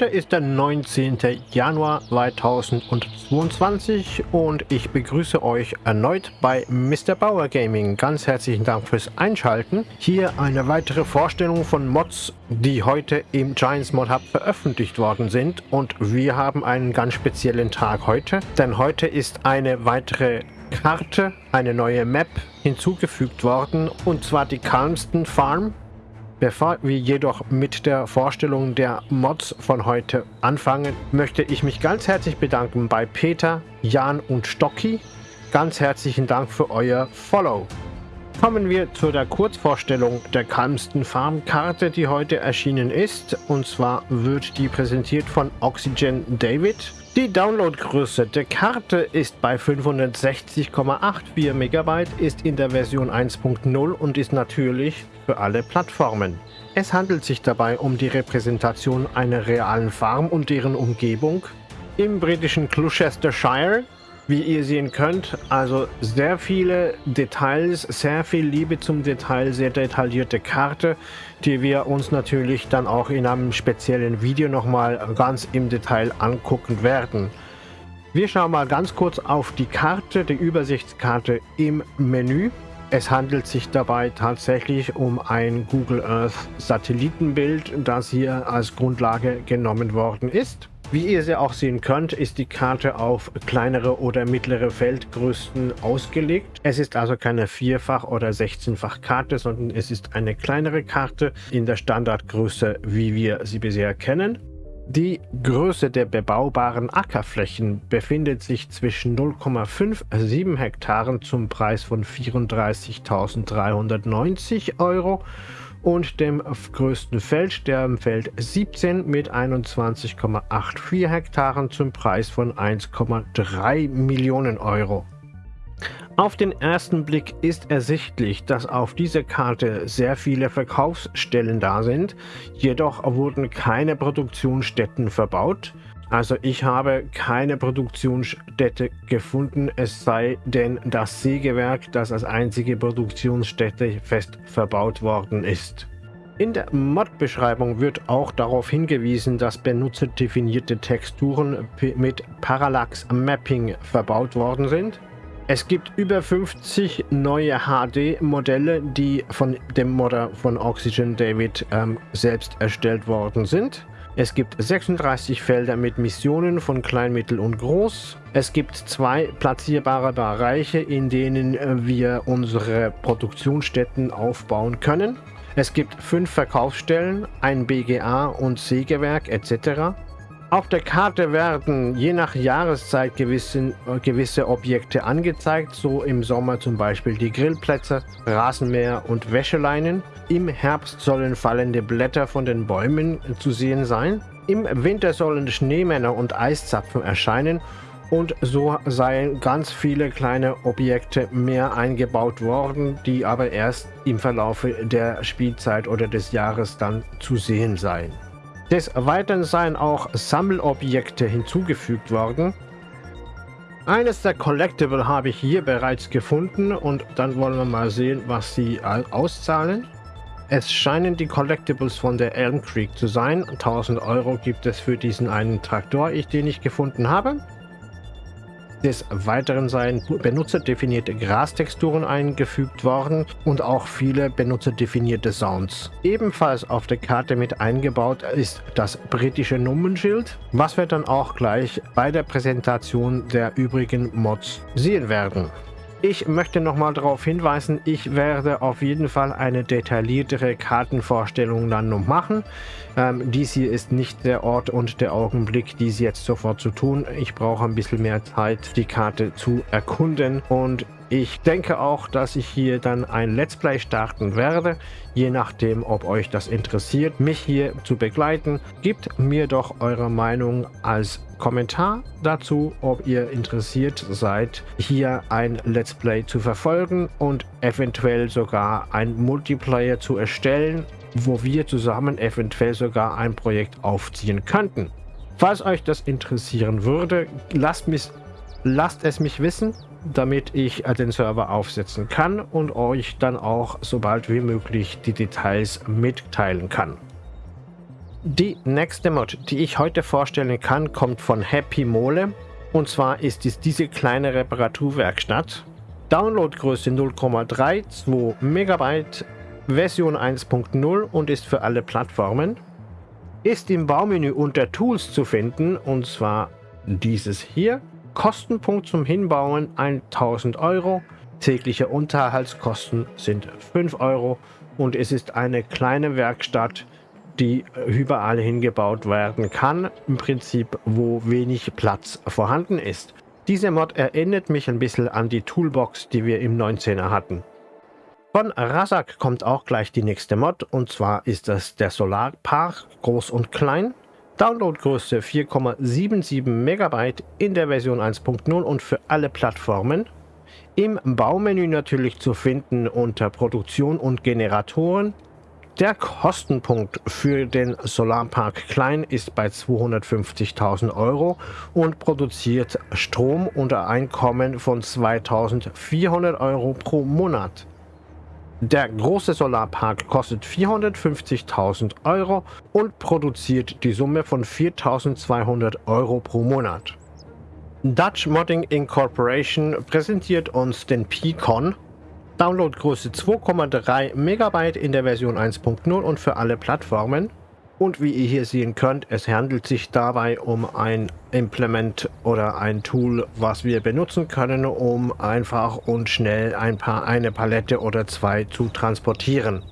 Heute ist der 19. Januar 2022 und ich begrüße euch erneut bei Mr. Bauer Gaming. Ganz herzlichen Dank fürs Einschalten. Hier eine weitere Vorstellung von Mods, die heute im Giants Mod Hub veröffentlicht worden sind. Und wir haben einen ganz speziellen Tag heute, denn heute ist eine weitere Karte, eine neue Map hinzugefügt worden und zwar die Calmston Farm Bevor wir jedoch mit der Vorstellung der Mods von heute anfangen, möchte ich mich ganz herzlich bedanken bei Peter, Jan und Stocki. Ganz herzlichen Dank für euer Follow. Kommen wir zu der Kurzvorstellung der Calmston Farm Karte, die heute erschienen ist. Und zwar wird die präsentiert von Oxygen David. Die Downloadgröße der Karte ist bei 560,84 MB, ist in der Version 1.0 und ist natürlich für alle Plattformen. Es handelt sich dabei um die Repräsentation einer realen Farm und deren Umgebung im britischen Gloucestershire wie ihr sehen könnt, also sehr viele Details, sehr viel Liebe zum Detail, sehr detaillierte Karte, die wir uns natürlich dann auch in einem speziellen Video nochmal ganz im Detail angucken werden. Wir schauen mal ganz kurz auf die Karte, die Übersichtskarte im Menü. Es handelt sich dabei tatsächlich um ein Google Earth Satellitenbild, das hier als Grundlage genommen worden ist. Wie ihr sie auch sehen könnt, ist die Karte auf kleinere oder mittlere Feldgrößen ausgelegt. Es ist also keine Vierfach- oder 16-fach Karte, sondern es ist eine kleinere Karte in der Standardgröße, wie wir sie bisher kennen. Die Größe der bebaubaren Ackerflächen befindet sich zwischen 0,57 Hektaren zum Preis von 34.390 Euro und dem größten Feld, der Feld 17 mit 21,84 Hektaren zum Preis von 1,3 Millionen Euro. Auf den ersten Blick ist ersichtlich, dass auf dieser Karte sehr viele Verkaufsstellen da sind, jedoch wurden keine Produktionsstätten verbaut. Also ich habe keine Produktionsstätte gefunden, es sei denn das Sägewerk, das als einzige Produktionsstätte fest verbaut worden ist. In der Mod-Beschreibung wird auch darauf hingewiesen, dass benutzerdefinierte Texturen mit Parallax Mapping verbaut worden sind. Es gibt über 50 neue HD-Modelle, die von dem Modder von Oxygen David ähm, selbst erstellt worden sind. Es gibt 36 Felder mit Missionen von klein, mittel und groß. Es gibt zwei platzierbare Bereiche, in denen wir unsere Produktionsstätten aufbauen können. Es gibt fünf Verkaufsstellen, ein BGA und Sägewerk etc. Auf der Karte werden je nach Jahreszeit gewisse, gewisse Objekte angezeigt, so im Sommer zum Beispiel die Grillplätze, Rasenmäher und Wäscheleinen. Im Herbst sollen fallende Blätter von den Bäumen zu sehen sein. Im Winter sollen Schneemänner und Eiszapfen erscheinen und so seien ganz viele kleine Objekte mehr eingebaut worden, die aber erst im Verlaufe der Spielzeit oder des Jahres dann zu sehen seien. Des Weiteren seien auch Sammelobjekte hinzugefügt worden. Eines der Collectible habe ich hier bereits gefunden und dann wollen wir mal sehen, was sie auszahlen. Es scheinen die Collectibles von der Elm Creek zu sein. 1000 Euro gibt es für diesen einen Traktor, den ich gefunden habe. Des Weiteren seien benutzerdefinierte Grastexturen eingefügt worden und auch viele benutzerdefinierte Sounds. Ebenfalls auf der Karte mit eingebaut ist das britische Nummernschild, was wir dann auch gleich bei der Präsentation der übrigen Mods sehen werden. Ich möchte nochmal darauf hinweisen, ich werde auf jeden Fall eine detailliertere Kartenvorstellung dann noch machen. Ähm, dies hier ist nicht der Ort und der Augenblick, dies jetzt sofort zu tun. Ich brauche ein bisschen mehr Zeit, die Karte zu erkunden und ich denke auch, dass ich hier dann ein Let's Play starten werde, je nachdem, ob euch das interessiert, mich hier zu begleiten. Gebt mir doch eure Meinung als Kommentar dazu, ob ihr interessiert seid, hier ein Let's Play zu verfolgen und eventuell sogar ein Multiplayer zu erstellen, wo wir zusammen eventuell sogar ein Projekt aufziehen könnten. Falls euch das interessieren würde, lasst, lasst es mich wissen damit ich äh, den Server aufsetzen kann und euch dann auch so bald wie möglich die Details mitteilen kann. Die nächste Mod, die ich heute vorstellen kann, kommt von Happy Mole. Und zwar ist es diese kleine Reparaturwerkstatt. Downloadgröße 0,32 MB, Version 1.0 und ist für alle Plattformen. Ist im Baumenü unter Tools zu finden und zwar dieses hier. Kostenpunkt zum Hinbauen 1000 Euro. Tägliche Unterhaltskosten sind 5 Euro und es ist eine kleine Werkstatt, die überall hingebaut werden kann, im Prinzip wo wenig Platz vorhanden ist. Diese Mod erinnert mich ein bisschen an die Toolbox, die wir im 19er hatten. Von Razak kommt auch gleich die nächste Mod und zwar ist das der Solarpark groß und klein. Downloadgröße 4,77 MB in der Version 1.0 und für alle Plattformen. Im Baumenü natürlich zu finden unter Produktion und Generatoren. Der Kostenpunkt für den Solarpark Klein ist bei 250.000 Euro und produziert Strom unter Einkommen von 2.400 Euro pro Monat. Der große Solarpark kostet 450.000 Euro und produziert die Summe von 4.200 Euro pro Monat. Dutch Modding Incorporation präsentiert uns den Picon. Downloadgröße 2,3 MB in der Version 1.0 und für alle Plattformen. Und wie ihr hier sehen könnt, es handelt sich dabei um ein Implement oder ein Tool, was wir benutzen können, um einfach und schnell ein paar, eine Palette oder zwei zu transportieren.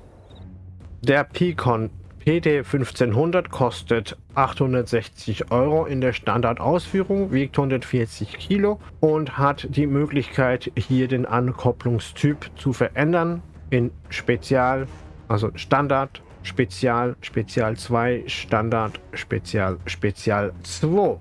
Der Picon PT 1500 kostet 860 Euro in der Standardausführung, wiegt 140 Kilo und hat die Möglichkeit hier den Ankopplungstyp zu verändern in Spezial, also Standard, Spezial, Spezial 2, Standard, Spezial, Spezial 2.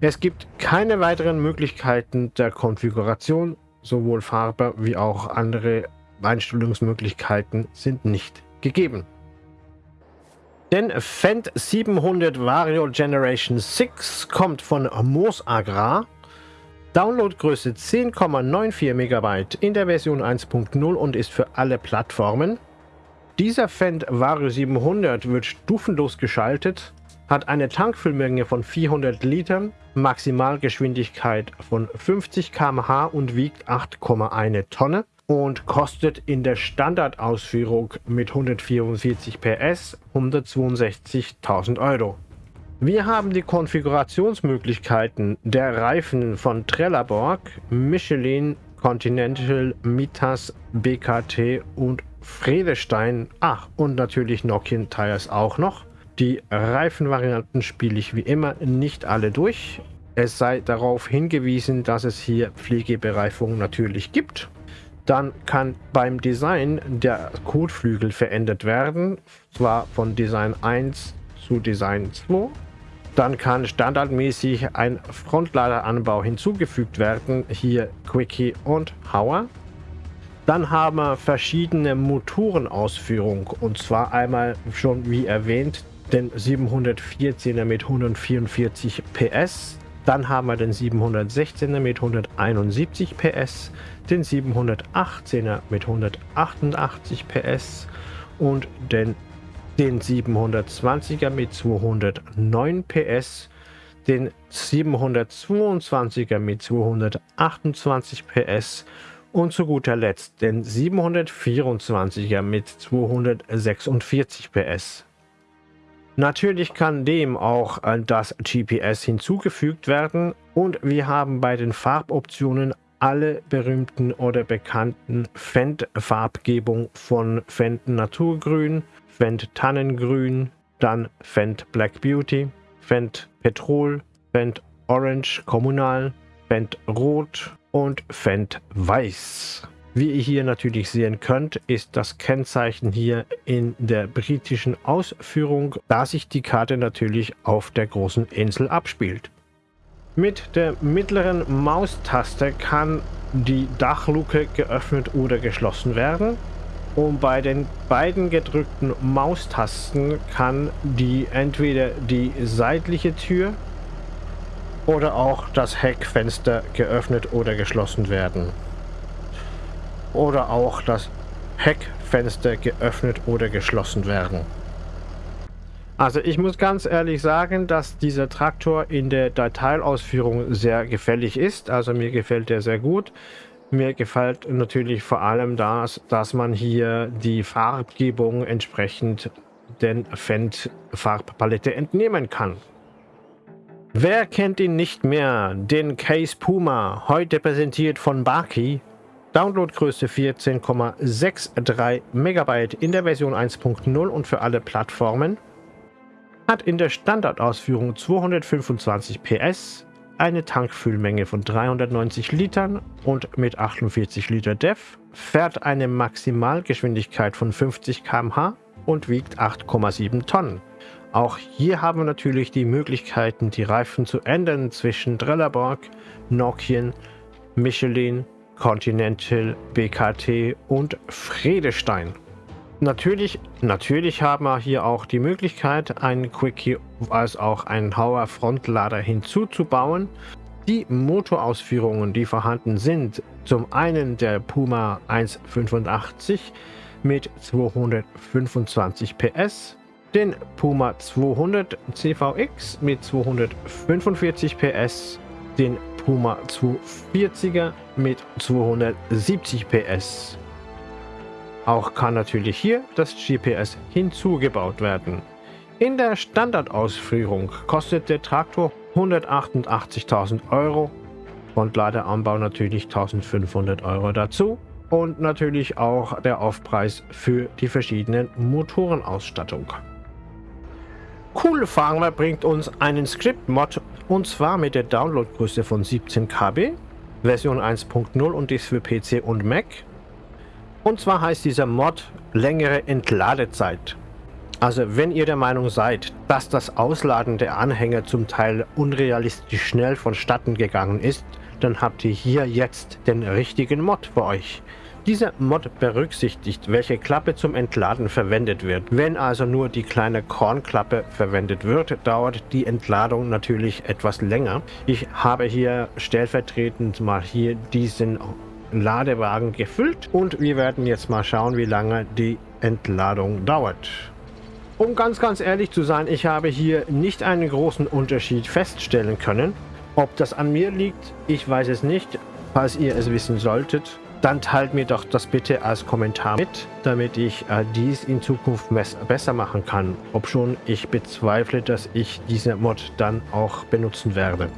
Es gibt keine weiteren Möglichkeiten der Konfiguration, sowohl Farbe wie auch andere Einstellungsmöglichkeiten sind nicht gegeben. Den Fendt 700 Vario Generation 6 kommt von Moos Agrar. Downloadgröße 10,94 MB in der Version 1.0 und ist für alle Plattformen. Dieser Fendt Vario 700 wird stufenlos geschaltet, hat eine Tankfüllmenge von 400 Litern, Maximalgeschwindigkeit von 50 km/h und wiegt 8,1 Tonne und kostet in der Standardausführung mit 144 PS 162.000 Euro. Wir haben die Konfigurationsmöglichkeiten der Reifen von Trelleborg, Michelin, Continental, Mitas, BKT und Fredestein. Ach, und natürlich Nokian Tires auch noch. Die Reifenvarianten spiele ich wie immer nicht alle durch. Es sei darauf hingewiesen, dass es hier Pflegebereifung natürlich gibt. Dann kann beim Design der Kotflügel verändert werden, zwar von Design 1 zu Design 2. Dann kann standardmäßig ein Frontladeranbau hinzugefügt werden, hier Quickie und Hauer. Dann haben wir verschiedene Motorenausführungen und zwar einmal schon wie erwähnt den 714er mit 144 PS, dann haben wir den 716er mit 171 PS, den 718er mit 188 PS. Und den, den 720er mit 209 PS, den 722er mit 228 PS und zu guter Letzt den 724er mit 246 PS. Natürlich kann dem auch das GPS hinzugefügt werden und wir haben bei den Farboptionen alle berühmten oder bekannten Fendt-Farbgebung von Fendt Naturgrün, Fendt Tannengrün, dann Fendt Black Beauty, Fendt Petrol, Fendt Orange Kommunal, Fendt Rot und Fendt Weiß. Wie ihr hier natürlich sehen könnt, ist das Kennzeichen hier in der britischen Ausführung, da sich die Karte natürlich auf der großen Insel abspielt. Mit der mittleren Maustaste kann die Dachluke geöffnet oder geschlossen werden. Und bei den beiden gedrückten Maustasten kann die entweder die seitliche Tür oder auch das Heckfenster geöffnet oder geschlossen werden oder auch das Heckfenster geöffnet oder geschlossen werden. Also ich muss ganz ehrlich sagen, dass dieser Traktor in der Detailausführung sehr gefällig ist. Also mir gefällt der sehr gut. Mir gefällt natürlich vor allem das, dass man hier die Farbgebung entsprechend den Fendt Farbpalette entnehmen kann. Wer kennt ihn nicht mehr? Den Case Puma, heute präsentiert von Baki. Downloadgröße 14,63 MB in der Version 1.0 und für alle Plattformen. Hat in der Standardausführung 225 PS, eine Tankfüllmenge von 390 Litern und mit 48 Liter DEF, fährt eine Maximalgeschwindigkeit von 50 km/h und wiegt 8,7 Tonnen. Auch hier haben wir natürlich die Möglichkeiten, die Reifen zu ändern zwischen Trelleborg, Nokian, Michelin, Continental, BKT und Fredestein. Natürlich, natürlich haben wir hier auch die Möglichkeit, einen Quickie als auch einen Hauer Frontlader hinzuzubauen. Die Motorausführungen, die vorhanden sind, zum einen der Puma 185 mit 225 PS, den Puma 200 CVX mit 245 PS, den Puma 240er mit 270 PS. Auch kann natürlich hier das GPS hinzugebaut werden. In der Standardausführung kostet der Traktor 188.000 Euro und Ladeanbau natürlich 1.500 Euro dazu und natürlich auch der Aufpreis für die verschiedenen Motorenausstattung. Cool Farmer bringt uns einen Script-Mod und zwar mit der Downloadgröße von 17 KB, Version 1.0 und dies für PC und Mac und zwar heißt dieser Mod längere Entladezeit. Also wenn ihr der Meinung seid, dass das Ausladen der Anhänger zum Teil unrealistisch schnell vonstatten gegangen ist, dann habt ihr hier jetzt den richtigen Mod für euch. Dieser Mod berücksichtigt, welche Klappe zum Entladen verwendet wird. Wenn also nur die kleine Kornklappe verwendet wird, dauert die Entladung natürlich etwas länger. Ich habe hier stellvertretend mal hier diesen Ladewagen gefüllt und wir werden jetzt mal schauen, wie lange die Entladung dauert. Um ganz, ganz ehrlich zu sein, ich habe hier nicht einen großen Unterschied feststellen können. Ob das an mir liegt, ich weiß es nicht. Falls ihr es wissen solltet, dann teilt mir doch das bitte als Kommentar mit, damit ich äh, dies in Zukunft besser machen kann. Ob schon ich bezweifle, dass ich diese Mod dann auch benutzen werde.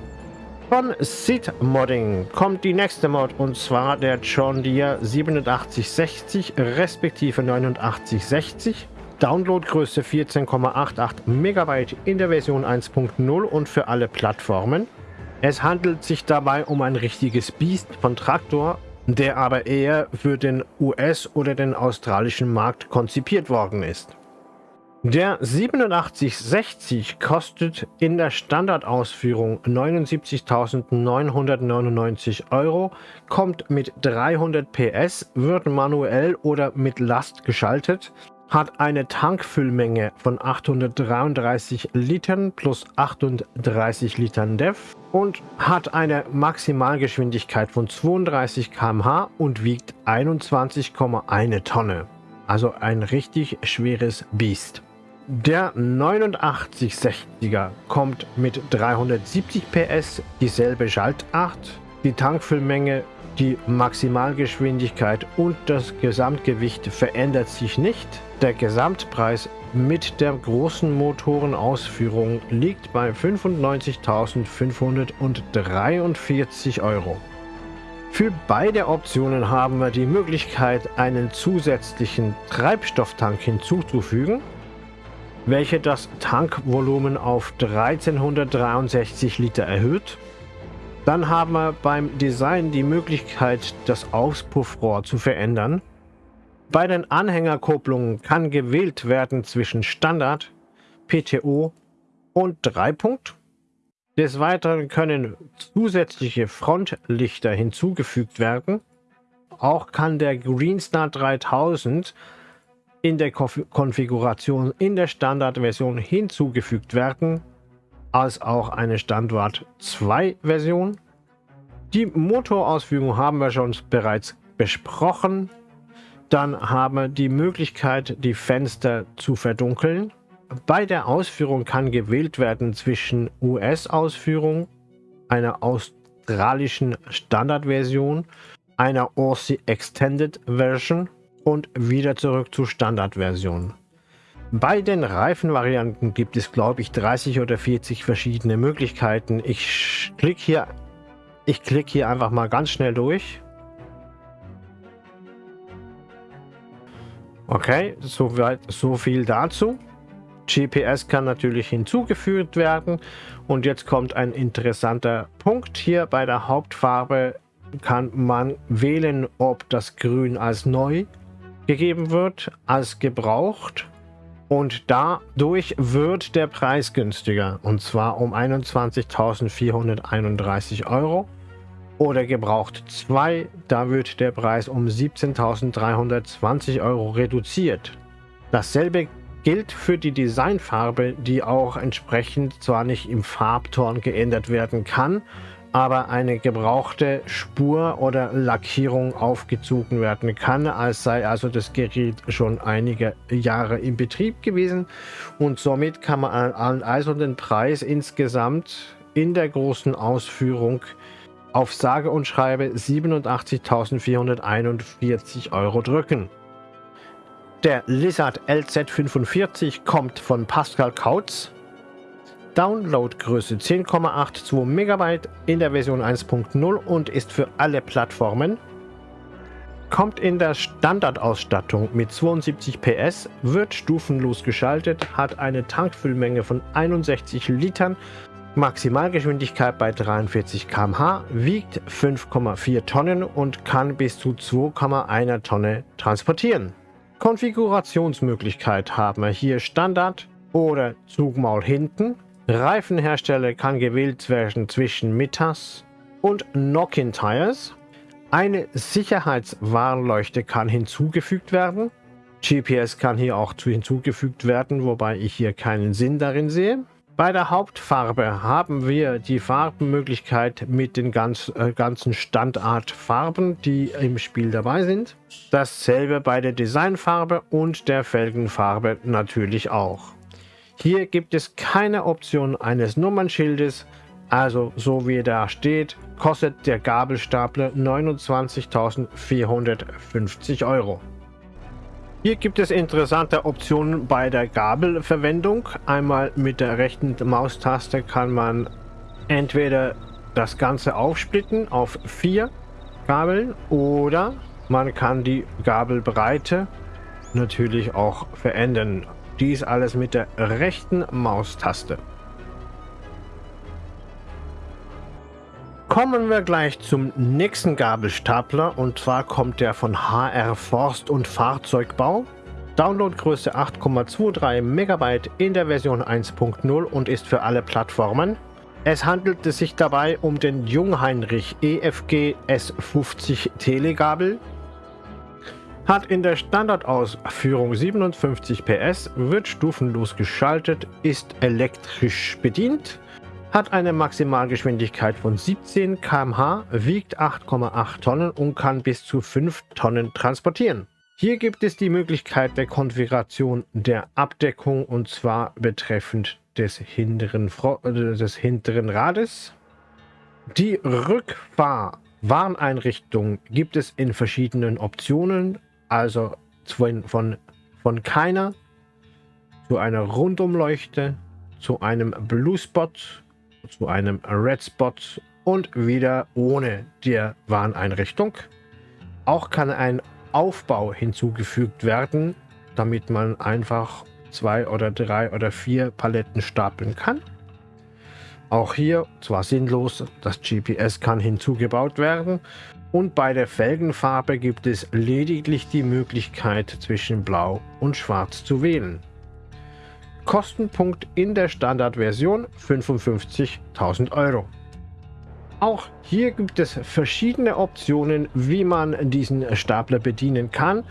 Von Sid Modding kommt die nächste Mod und zwar der John Deere 8760 respektive 8960. Downloadgröße 14,88 MB in der Version 1.0 und für alle Plattformen. Es handelt sich dabei um ein richtiges Biest von Traktor, der aber eher für den US- oder den australischen Markt konzipiert worden ist. Der 8760 kostet in der Standardausführung 79.999 Euro, kommt mit 300 PS, wird manuell oder mit Last geschaltet, hat eine Tankfüllmenge von 833 Litern plus 38 Litern DEF und hat eine Maximalgeschwindigkeit von 32 km/h und wiegt 21,1 Tonne. Also ein richtig schweres Biest. Der 8960er kommt mit 370 PS, dieselbe Schaltart, die Tankfüllmenge, die Maximalgeschwindigkeit und das Gesamtgewicht verändert sich nicht. Der Gesamtpreis mit der großen Motorenausführung liegt bei 95.543 Euro. Für beide Optionen haben wir die Möglichkeit, einen zusätzlichen Treibstofftank hinzuzufügen welche das Tankvolumen auf 1363 Liter erhöht. Dann haben wir beim Design die Möglichkeit, das Auspuffrohr zu verändern. Bei den Anhängerkupplungen kann gewählt werden zwischen Standard, PTO und Dreipunkt. Des Weiteren können zusätzliche Frontlichter hinzugefügt werden. Auch kann der Greenstar 3000 in der Konfiguration in der Standardversion hinzugefügt werden, als auch eine Standard 2 Version. Die Motorausführung haben wir schon bereits besprochen. Dann haben wir die Möglichkeit, die Fenster zu verdunkeln. Bei der Ausführung kann gewählt werden zwischen US-Ausführung, einer australischen Standardversion, einer ORSI Extended Version und wieder zurück zur Standardversion. Bei den Reifenvarianten gibt es, glaube ich, 30 oder 40 verschiedene Möglichkeiten. Ich klicke hier, ich klicke hier einfach mal ganz schnell durch. Okay, soweit so viel dazu. GPS kann natürlich hinzugefügt werden und jetzt kommt ein interessanter Punkt hier bei der Hauptfarbe kann man wählen, ob das Grün als neu gegeben wird, als gebraucht und dadurch wird der Preis günstiger. Und zwar um 21.431 Euro. Oder gebraucht 2, da wird der Preis um 17.320 Euro reduziert. Dasselbe gilt für die Designfarbe, die auch entsprechend zwar nicht im Farbton geändert werden kann, aber eine gebrauchte Spur oder Lackierung aufgezogen werden kann, als sei also das Gerät schon einige Jahre in Betrieb gewesen. Und somit kann man also den Preis insgesamt in der großen Ausführung auf sage und schreibe 87.441 Euro drücken. Der Lizard LZ45 kommt von Pascal Kautz Downloadgröße 10,82 MB in der Version 1.0 und ist für alle Plattformen. Kommt in der Standardausstattung mit 72 PS, wird stufenlos geschaltet, hat eine Tankfüllmenge von 61 Litern, Maximalgeschwindigkeit bei 43 km/h, wiegt 5,4 Tonnen und kann bis zu 2,1 Tonne transportieren. Konfigurationsmöglichkeit haben wir hier Standard oder Zugmaul hinten, Reifenhersteller kann gewählt werden zwischen Mitas und Nokin Tires. Eine Sicherheitswarnleuchte kann hinzugefügt werden. GPS kann hier auch hinzugefügt werden, wobei ich hier keinen Sinn darin sehe. Bei der Hauptfarbe haben wir die Farbenmöglichkeit mit den ganz, äh, ganzen Standardfarben, die im Spiel dabei sind. Dasselbe bei der Designfarbe und der Felgenfarbe natürlich auch. Hier gibt es keine Option eines Nummernschildes, also so wie da steht, kostet der Gabelstapler 29.450 Euro. Hier gibt es interessante Optionen bei der Gabelverwendung. Einmal mit der rechten Maustaste kann man entweder das Ganze aufsplitten auf vier Gabeln oder man kann die Gabelbreite natürlich auch verändern. Dies alles mit der rechten Maustaste. Kommen wir gleich zum nächsten Gabelstapler und zwar kommt der von HR Forst und Fahrzeugbau. Downloadgröße 8,23 MB in der Version 1.0 und ist für alle Plattformen. Es handelt sich dabei um den Jungheinrich EFG S50 Telegabel hat in der Standardausführung 57 PS, wird stufenlos geschaltet, ist elektrisch bedient, hat eine Maximalgeschwindigkeit von 17 km/h, wiegt 8,8 Tonnen und kann bis zu 5 Tonnen transportieren. Hier gibt es die Möglichkeit der Konfiguration der Abdeckung und zwar betreffend des hinteren, äh, des hinteren Rades. Die Rückfahrwarneinrichtung gibt es in verschiedenen Optionen also von, von, von keiner zu einer Rundumleuchte, zu einem Blue Spot, zu einem Red Spot und wieder ohne der Warneinrichtung. Auch kann ein Aufbau hinzugefügt werden, damit man einfach zwei oder drei oder vier Paletten stapeln kann. Auch hier zwar sinnlos, das GPS kann hinzugebaut werden und bei der Felgenfarbe gibt es lediglich die Möglichkeit zwischen Blau und Schwarz zu wählen. Kostenpunkt in der Standardversion 55.000 Euro. Auch hier gibt es verschiedene Optionen, wie man diesen Stapler bedienen kann.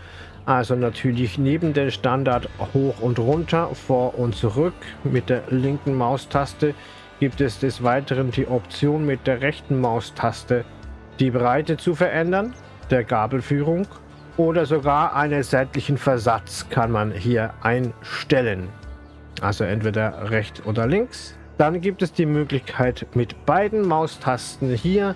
Also natürlich neben dem Standard hoch und runter, vor und zurück mit der linken Maustaste gibt es des Weiteren die Option mit der rechten Maustaste die Breite zu verändern, der Gabelführung oder sogar einen seitlichen Versatz kann man hier einstellen. Also entweder rechts oder links. Dann gibt es die Möglichkeit mit beiden Maustasten hier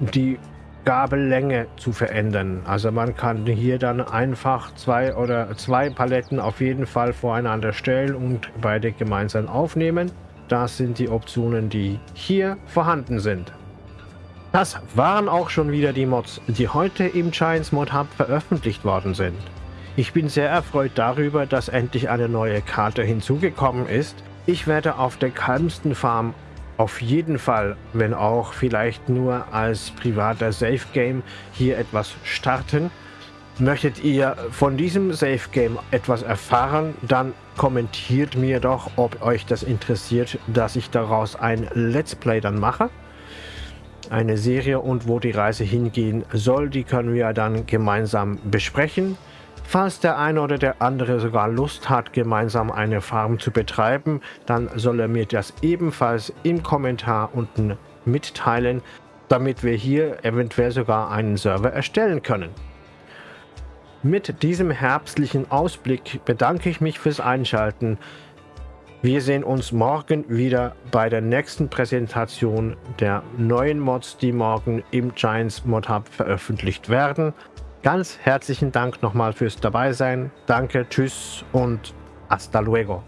die Gabellänge zu verändern. Also man kann hier dann einfach zwei oder zwei Paletten auf jeden Fall voreinander stellen und beide gemeinsam aufnehmen. Das sind die Optionen, die hier vorhanden sind. Das waren auch schon wieder die Mods, die heute im Giants Mod Hub veröffentlicht worden sind. Ich bin sehr erfreut darüber, dass endlich eine neue Karte hinzugekommen ist. Ich werde auf der kalmsten Farm auf jeden Fall, wenn auch vielleicht nur als privater Safe Game, hier etwas starten. Möchtet ihr von diesem Safe Game etwas erfahren, dann kommentiert mir doch, ob euch das interessiert, dass ich daraus ein Let's Play dann mache. Eine Serie und wo die Reise hingehen soll, die können wir dann gemeinsam besprechen. Falls der eine oder der andere sogar Lust hat, gemeinsam eine Farm zu betreiben, dann soll er mir das ebenfalls im Kommentar unten mitteilen, damit wir hier eventuell sogar einen Server erstellen können. Mit diesem herbstlichen Ausblick bedanke ich mich fürs Einschalten. Wir sehen uns morgen wieder bei der nächsten Präsentation der neuen Mods, die morgen im Giants Mod Hub veröffentlicht werden. Ganz herzlichen Dank nochmal fürs Dabeisein. Danke, tschüss und hasta luego.